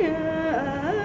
Yeah.